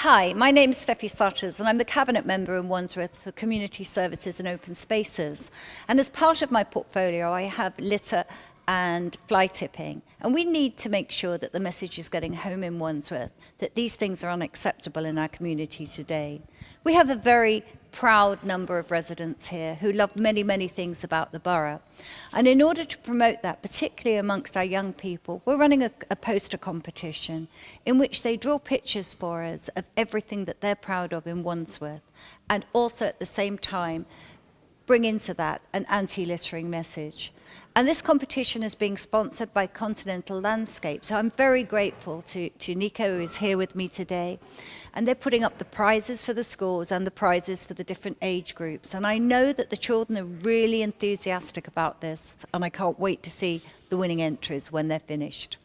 Hi, my name is Steffi Sutters and I'm the Cabinet Member in Wandsworth for Community Services and Open Spaces. And as part of my portfolio, I have litter and fly tipping. And we need to make sure that the message is getting home in Wandsworth, that these things are unacceptable in our community today. We have a very proud number of residents here who love many, many things about the borough. And in order to promote that, particularly amongst our young people, we're running a, a poster competition in which they draw pictures for us of everything that they're proud of in Wandsworth and also at the same time bring into that an anti-littering message. And this competition is being sponsored by Continental Landscape. So I'm very grateful to, to Nico who is here with me today. And they're putting up the prizes for the schools and the prizes for the different age groups. And I know that the children are really enthusiastic about this. And I can't wait to see the winning entries when they're finished.